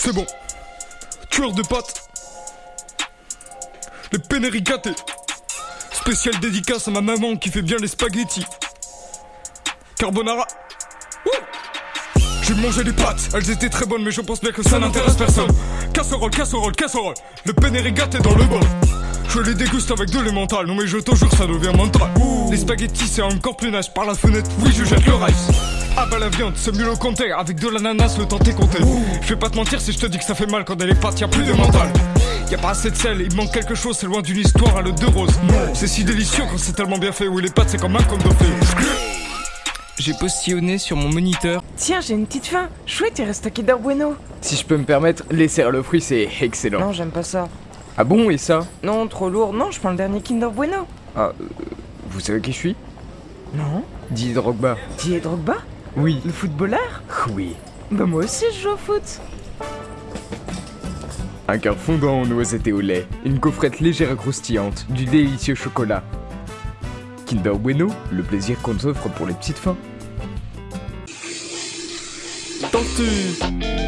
C'est bon. Tueur de pâtes. Les pénérigatés. Spécial dédicace à ma maman qui fait bien les spaghettis. Carbonara. J'ai mangé des pâtes, elles étaient très bonnes, mais je pense bien que ça n'intéresse personne. Casserole, casserole, casserole. Le pénérigaté dans le bol. Je les déguste avec de l'émental, non mais je te jure ça devient mental Les spaghettis c'est encore plus nice, par la fenêtre, oui je jette le rice Ah bah la viande, c'est mieux le compter, avec de l'ananas le temps est compté Je vais pas te mentir si je te dis que ça fait mal quand elle est pâtes, y'a plus de mental Y'a pas assez de sel, il manque quelque chose, c'est loin d'une histoire à l'eau de rose C'est si délicieux quand c'est tellement bien fait, oui les pâtes c'est comme un conte de J'ai postillonné sur mon moniteur. Tiens, j'ai une petite faim. Chouette, il reste à Kinder Bueno. Si je peux me permettre, les céréales fruits c'est excellent. Non, j'aime pas ça. Ah bon, et ça? Non, trop lourd. Non, je prends le dernier Kinder Bueno. Ah, euh, vous savez qui je suis? Non Didier Drogba. Didier Drogba? Oui. Le footballeur Oui. Bah moi aussi je joue au foot. Un cœur fondant en noisettes et au lait, une coffrette légère et croustillante, du délicieux chocolat. Kinder Bueno, le plaisir qu'on s'offre pour les petites fins. Tortue